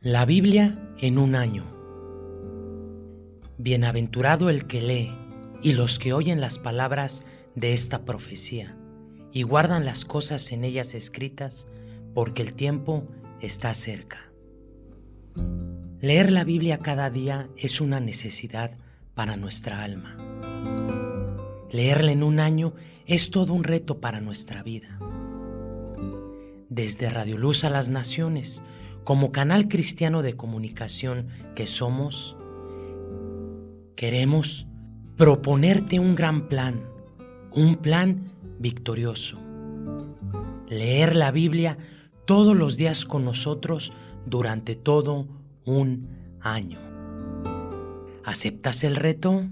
La Biblia en un año. Bienaventurado el que lee y los que oyen las palabras de esta profecía y guardan las cosas en ellas escritas, porque el tiempo está cerca. Leer la Biblia cada día es una necesidad para nuestra alma. Leerla en un año es todo un reto para nuestra vida. Desde Radio Luz a las Naciones, como canal cristiano de comunicación que somos, queremos proponerte un gran plan, un plan victorioso. Leer la Biblia todos los días con nosotros durante todo un año. ¿Aceptas el reto?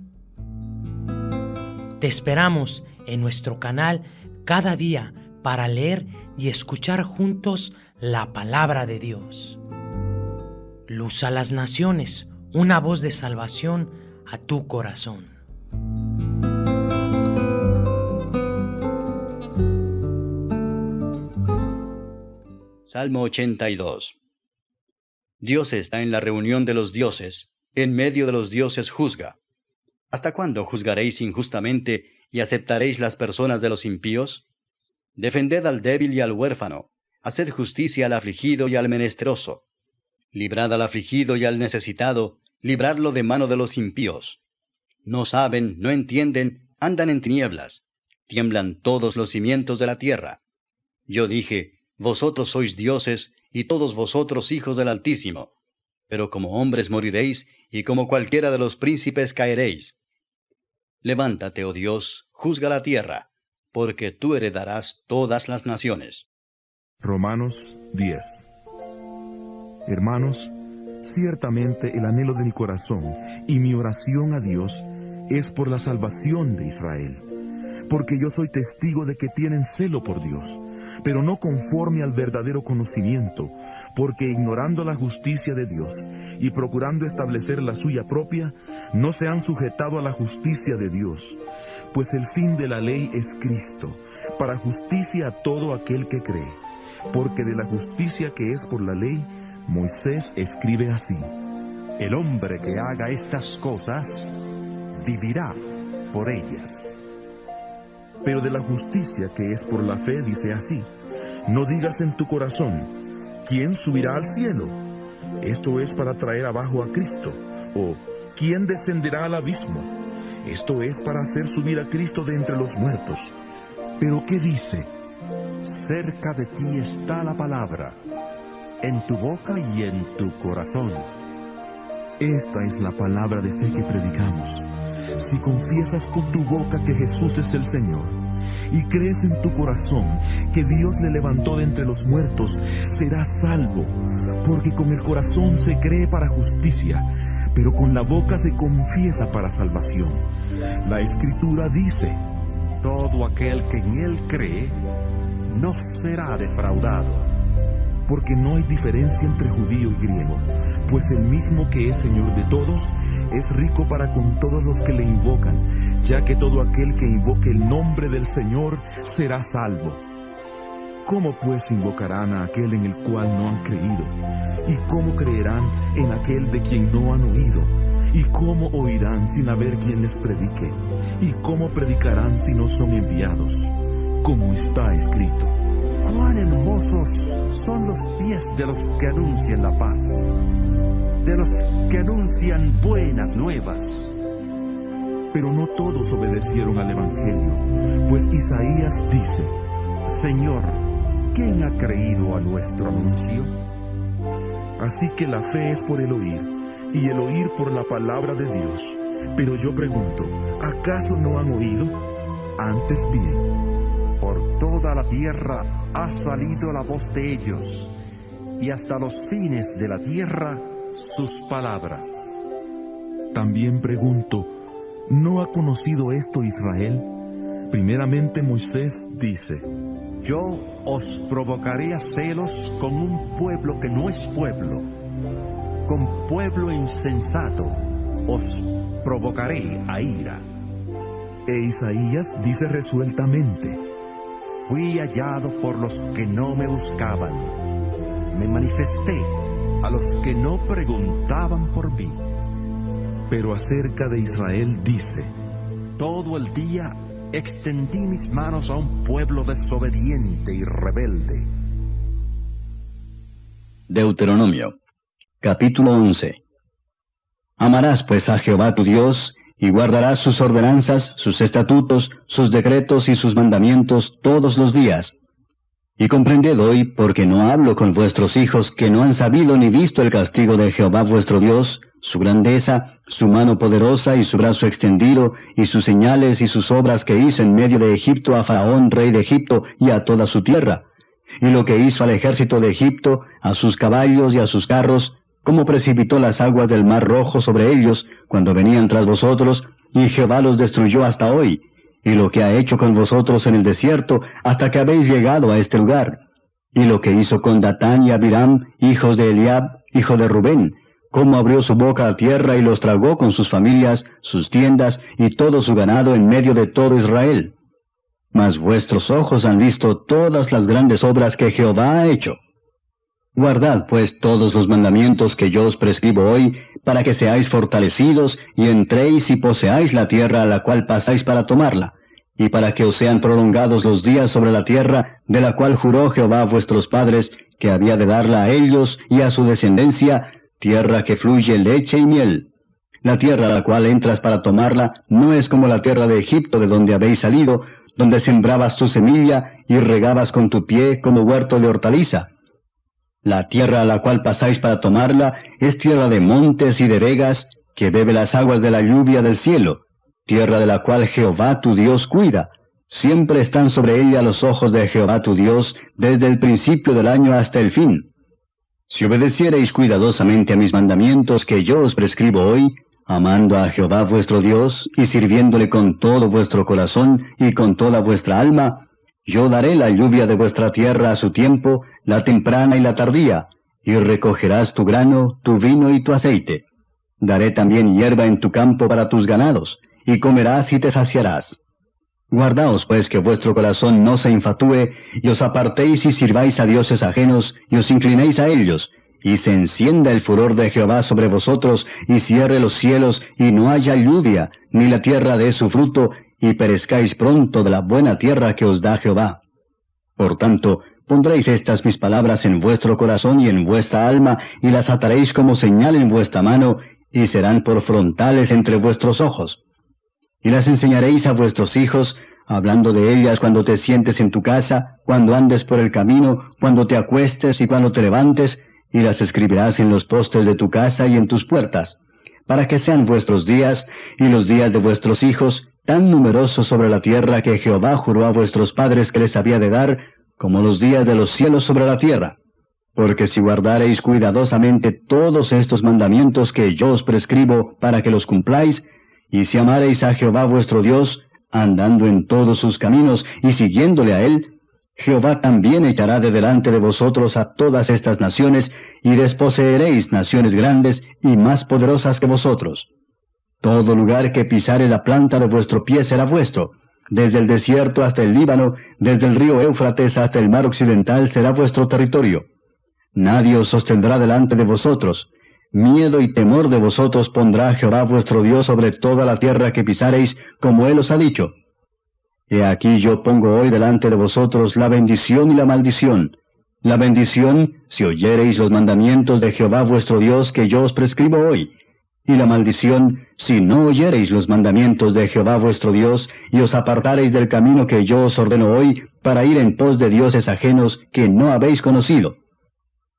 Te esperamos en nuestro canal cada día para leer y escuchar juntos la palabra de Dios. Luz a las naciones, una voz de salvación a tu corazón. Salmo 82 Dios está en la reunión de los dioses, en medio de los dioses juzga. ¿Hasta cuándo juzgaréis injustamente y aceptaréis las personas de los impíos? Defended al débil y al huérfano, haced justicia al afligido y al menesteroso. Librad al afligido y al necesitado, libradlo de mano de los impíos. No saben, no entienden, andan en tinieblas, tiemblan todos los cimientos de la tierra. Yo dije, Vosotros sois dioses, y todos vosotros hijos del Altísimo, pero como hombres moriréis, y como cualquiera de los príncipes caeréis. Levántate, oh Dios, juzga la tierra, porque tú heredarás todas las naciones. Romanos 10 Hermanos, ciertamente el anhelo de mi corazón y mi oración a Dios es por la salvación de Israel, porque yo soy testigo de que tienen celo por Dios, pero no conforme al verdadero conocimiento, porque ignorando la justicia de Dios y procurando establecer la suya propia, no se han sujetado a la justicia de Dios pues el fin de la ley es Cristo, para justicia a todo aquel que cree. Porque de la justicia que es por la ley, Moisés escribe así. El hombre que haga estas cosas, vivirá por ellas. Pero de la justicia que es por la fe dice así. No digas en tu corazón, ¿quién subirá al cielo? Esto es para traer abajo a Cristo. O, ¿quién descenderá al abismo? Esto es para hacer subir a Cristo de entre los muertos. Pero ¿qué dice? Cerca de ti está la palabra, en tu boca y en tu corazón. Esta es la palabra de fe que predicamos. Si confiesas con tu boca que Jesús es el Señor, y crees en tu corazón que Dios le levantó de entre los muertos, serás salvo, porque con el corazón se cree para justicia, pero con la boca se confiesa para salvación. La escritura dice, todo aquel que en él cree no será defraudado. Porque no hay diferencia entre judío y griego, pues el mismo que es Señor de todos es rico para con todos los que le invocan, ya que todo aquel que invoque el nombre del Señor será salvo. ¿Cómo pues invocarán a aquel en el cual no han creído? ¿Y cómo creerán en aquel de quien no han oído? ¿Y cómo oirán sin haber quien les predique? ¿Y cómo predicarán si no son enviados? Como está escrito. Cuán hermosos son los pies de los que anuncian la paz, de los que anuncian buenas nuevas. Pero no todos obedecieron al Evangelio, pues Isaías dice, Señor, ¿quién ha creído a nuestro anuncio? Así que la fe es por el oír y el oír por la palabra de Dios. Pero yo pregunto, ¿acaso no han oído? Antes bien, por toda la tierra ha salido la voz de ellos, y hasta los fines de la tierra sus palabras. También pregunto, ¿no ha conocido esto Israel? Primeramente Moisés dice, Yo os provocaré a celos con un pueblo que no es pueblo con pueblo insensato os provocaré a ira. E Isaías dice resueltamente, Fui hallado por los que no me buscaban, me manifesté a los que no preguntaban por mí. Pero acerca de Israel dice, Todo el día extendí mis manos a un pueblo desobediente y rebelde. Deuteronomio, capítulo 11. Amarás pues a Jehová tu Dios, y guardarás sus ordenanzas, sus estatutos, sus decretos y sus mandamientos todos los días. Y comprended hoy, porque no hablo con vuestros hijos que no han sabido ni visto el castigo de Jehová vuestro Dios, su grandeza, su mano poderosa y su brazo extendido, y sus señales y sus obras que hizo en medio de Egipto a Faraón, rey de Egipto, y a toda su tierra, y lo que hizo al ejército de Egipto, a sus caballos y a sus carros, cómo precipitó las aguas del mar rojo sobre ellos cuando venían tras vosotros, y Jehová los destruyó hasta hoy, y lo que ha hecho con vosotros en el desierto hasta que habéis llegado a este lugar, y lo que hizo con Datán y Abiram, hijos de Eliab, hijo de Rubén, cómo abrió su boca a tierra y los tragó con sus familias, sus tiendas y todo su ganado en medio de todo Israel. Mas vuestros ojos han visto todas las grandes obras que Jehová ha hecho. Guardad pues todos los mandamientos que yo os prescribo hoy, para que seáis fortalecidos y entréis y poseáis la tierra a la cual pasáis para tomarla, y para que os sean prolongados los días sobre la tierra, de la cual juró Jehová a vuestros padres, que había de darla a ellos y a su descendencia, tierra que fluye leche y miel. La tierra a la cual entras para tomarla no es como la tierra de Egipto de donde habéis salido, donde sembrabas tu semilla y regabas con tu pie como huerto de hortaliza la tierra a la cual pasáis para tomarla es tierra de montes y de vegas, que bebe las aguas de la lluvia del cielo, tierra de la cual Jehová tu Dios cuida. Siempre están sobre ella los ojos de Jehová tu Dios, desde el principio del año hasta el fin. Si obedeciereis cuidadosamente a mis mandamientos que yo os prescribo hoy, amando a Jehová vuestro Dios, y sirviéndole con todo vuestro corazón y con toda vuestra alma, yo daré la lluvia de vuestra tierra a su tiempo, la temprana y la tardía, y recogerás tu grano, tu vino y tu aceite. Daré también hierba en tu campo para tus ganados, y comerás y te saciarás. Guardaos pues que vuestro corazón no se infatúe, y os apartéis y sirváis a dioses ajenos, y os inclinéis a ellos, y se encienda el furor de Jehová sobre vosotros, y cierre los cielos, y no haya lluvia, ni la tierra dé su fruto, y perezcáis pronto de la buena tierra que os da Jehová. Por tanto, Pondréis estas mis palabras en vuestro corazón y en vuestra alma, y las ataréis como señal en vuestra mano, y serán por frontales entre vuestros ojos. Y las enseñaréis a vuestros hijos, hablando de ellas cuando te sientes en tu casa, cuando andes por el camino, cuando te acuestes y cuando te levantes, y las escribirás en los postes de tu casa y en tus puertas, para que sean vuestros días y los días de vuestros hijos tan numerosos sobre la tierra que Jehová juró a vuestros padres que les había de dar, como los días de los cielos sobre la tierra. Porque si guardareis cuidadosamente todos estos mandamientos que yo os prescribo para que los cumpláis, y si amareis a Jehová vuestro Dios, andando en todos sus caminos y siguiéndole a él, Jehová también echará de delante de vosotros a todas estas naciones, y desposeeréis naciones grandes y más poderosas que vosotros. Todo lugar que pisare la planta de vuestro pie será vuestro, desde el desierto hasta el Líbano, desde el río Éufrates hasta el mar occidental será vuestro territorio. Nadie os sostendrá delante de vosotros. Miedo y temor de vosotros pondrá Jehová vuestro Dios sobre toda la tierra que pisareis, como Él os ha dicho. He aquí yo pongo hoy delante de vosotros la bendición y la maldición. La bendición, si oyereis los mandamientos de Jehová vuestro Dios que yo os prescribo hoy y la maldición, si no oyereis los mandamientos de Jehová vuestro Dios, y os apartareis del camino que yo os ordeno hoy, para ir en pos de dioses ajenos que no habéis conocido.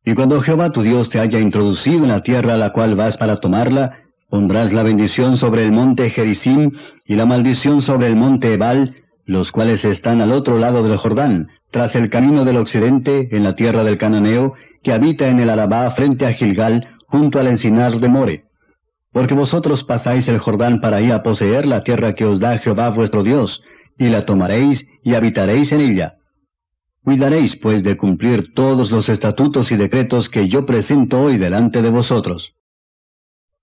Y cuando Jehová tu Dios te haya introducido en la tierra a la cual vas para tomarla, pondrás la bendición sobre el monte Gerizim y la maldición sobre el monte Ebal, los cuales están al otro lado del Jordán, tras el camino del occidente, en la tierra del Cananeo, que habita en el Arabá frente a Gilgal, junto al encinar de More porque vosotros pasáis el Jordán para ir a poseer la tierra que os da Jehová vuestro Dios, y la tomaréis y habitaréis en ella. Cuidaréis, pues, de cumplir todos los estatutos y decretos que yo presento hoy delante de vosotros.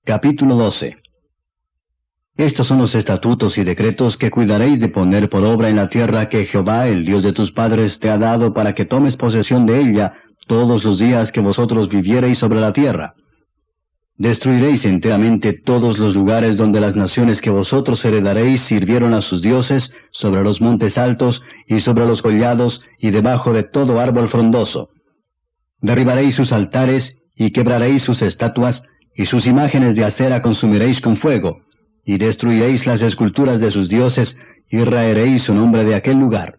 Capítulo 12 Estos son los estatutos y decretos que cuidaréis de poner por obra en la tierra que Jehová, el Dios de tus padres, te ha dado para que tomes posesión de ella, todos los días que vosotros viviereis sobre la tierra. Destruiréis enteramente todos los lugares donde las naciones que vosotros heredaréis sirvieron a sus dioses, sobre los montes altos y sobre los collados y debajo de todo árbol frondoso. Derribaréis sus altares y quebraréis sus estatuas, y sus imágenes de acera consumiréis con fuego, y destruiréis las esculturas de sus dioses, y raeréis su nombre de aquel lugar.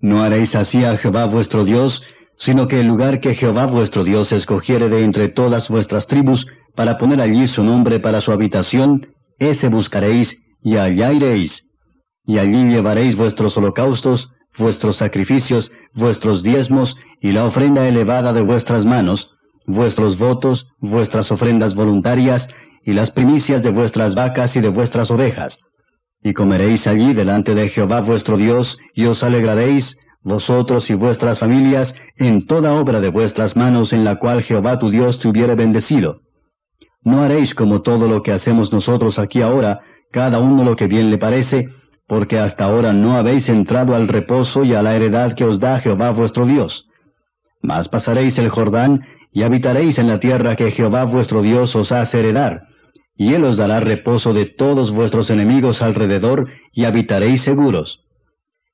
No haréis así a Jehová vuestro Dios, sino que el lugar que Jehová vuestro Dios escogiere de entre todas vuestras tribus, para poner allí su nombre para su habitación, ese buscaréis, y allá iréis. Y allí llevaréis vuestros holocaustos, vuestros sacrificios, vuestros diezmos, y la ofrenda elevada de vuestras manos, vuestros votos, vuestras ofrendas voluntarias, y las primicias de vuestras vacas y de vuestras ovejas. Y comeréis allí delante de Jehová vuestro Dios, y os alegraréis, vosotros y vuestras familias, en toda obra de vuestras manos en la cual Jehová tu Dios te hubiere bendecido. No haréis como todo lo que hacemos nosotros aquí ahora, cada uno lo que bien le parece, porque hasta ahora no habéis entrado al reposo y a la heredad que os da Jehová vuestro Dios. Mas pasaréis el Jordán, y habitaréis en la tierra que Jehová vuestro Dios os hace heredar, y él os dará reposo de todos vuestros enemigos alrededor, y habitaréis seguros.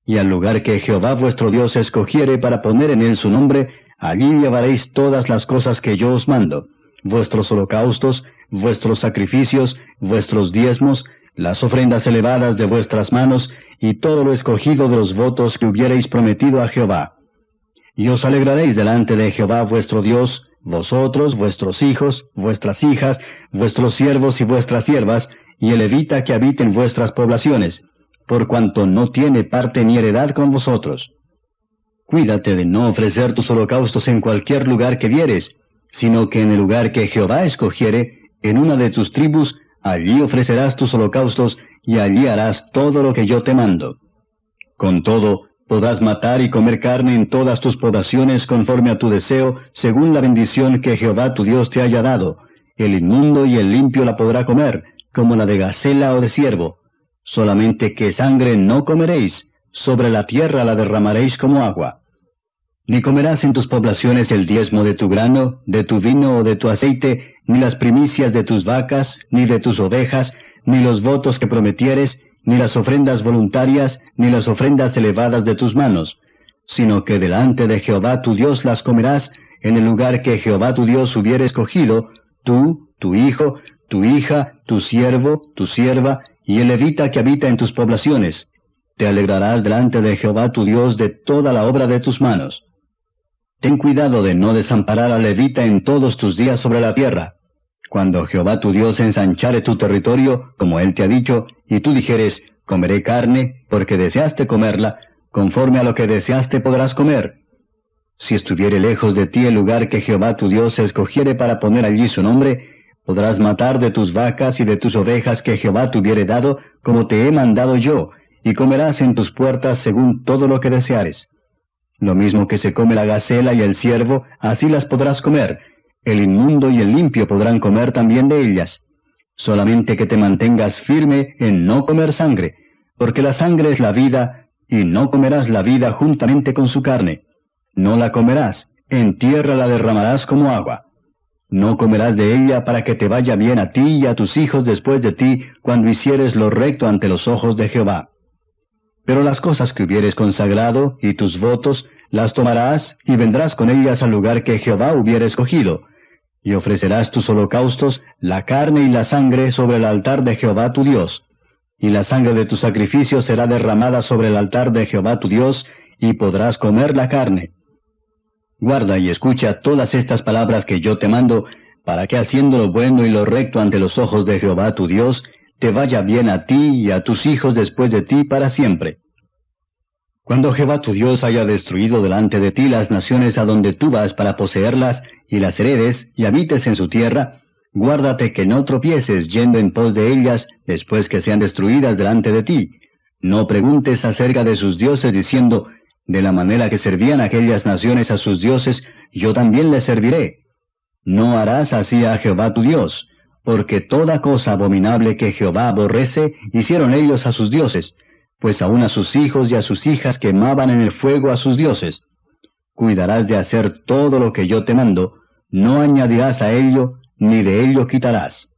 Y al lugar que Jehová vuestro Dios escogiere para poner en él su nombre, allí llevaréis todas las cosas que yo os mando, vuestros holocaustos, vuestros sacrificios, vuestros diezmos, las ofrendas elevadas de vuestras manos, y todo lo escogido de los votos que hubierais prometido a Jehová. Y os alegraréis delante de Jehová vuestro Dios, vosotros, vuestros hijos, vuestras hijas, vuestros siervos y vuestras siervas, y el levita que habite en vuestras poblaciones, por cuanto no tiene parte ni heredad con vosotros. Cuídate de no ofrecer tus holocaustos en cualquier lugar que vieres, sino que en el lugar que Jehová escogiere, en una de tus tribus, allí ofrecerás tus holocaustos, y allí harás todo lo que yo te mando. Con todo, podrás matar y comer carne en todas tus poblaciones conforme a tu deseo, según la bendición que Jehová tu Dios te haya dado. El inmundo y el limpio la podrá comer, como la de gacela o de ciervo. Solamente que sangre no comeréis, sobre la tierra la derramaréis como agua. Ni comerás en tus poblaciones el diezmo de tu grano, de tu vino o de tu aceite, ni las primicias de tus vacas, ni de tus ovejas, ni los votos que prometieres, ni las ofrendas voluntarias, ni las ofrendas elevadas de tus manos, sino que delante de Jehová tu Dios las comerás en el lugar que Jehová tu Dios hubiere escogido, tú, tu hijo, tu hija, tu siervo, tu sierva, y el levita que habita en tus poblaciones. Te alegrarás delante de Jehová tu Dios de toda la obra de tus manos. Ten cuidado de no desamparar al levita en todos tus días sobre la tierra. Cuando Jehová tu Dios ensanchare tu territorio, como él te ha dicho, y tú dijeres, comeré carne, porque deseaste comerla, conforme a lo que deseaste podrás comer. Si estuviere lejos de ti el lugar que Jehová tu Dios escogiere para poner allí su nombre, podrás matar de tus vacas y de tus ovejas que Jehová te hubiere dado, como te he mandado yo, y comerás en tus puertas según todo lo que deseares. Lo mismo que se come la gacela y el ciervo, así las podrás comer. El inmundo y el limpio podrán comer también de ellas solamente que te mantengas firme en no comer sangre, porque la sangre es la vida, y no comerás la vida juntamente con su carne. No la comerás, en tierra la derramarás como agua. No comerás de ella para que te vaya bien a ti y a tus hijos después de ti cuando hicieres lo recto ante los ojos de Jehová. Pero las cosas que hubieres consagrado y tus votos las tomarás y vendrás con ellas al lugar que Jehová hubiera escogido, y ofrecerás tus holocaustos, la carne y la sangre sobre el altar de Jehová tu Dios. Y la sangre de tu sacrificio será derramada sobre el altar de Jehová tu Dios, y podrás comer la carne. Guarda y escucha todas estas palabras que yo te mando, para que haciendo lo bueno y lo recto ante los ojos de Jehová tu Dios, te vaya bien a ti y a tus hijos después de ti para siempre. Cuando Jehová tu Dios haya destruido delante de ti las naciones a donde tú vas para poseerlas, y las heredes, y habites en su tierra, guárdate que no tropieces yendo en pos de ellas después que sean destruidas delante de ti. No preguntes acerca de sus dioses diciendo, de la manera que servían aquellas naciones a sus dioses, yo también les serviré. No harás así a Jehová tu Dios, porque toda cosa abominable que Jehová aborrece hicieron ellos a sus dioses, pues aún a sus hijos y a sus hijas quemaban en el fuego a sus dioses. cuidarás de hacer todo lo que yo te mando, no añadirás a ello, ni de ello quitarás.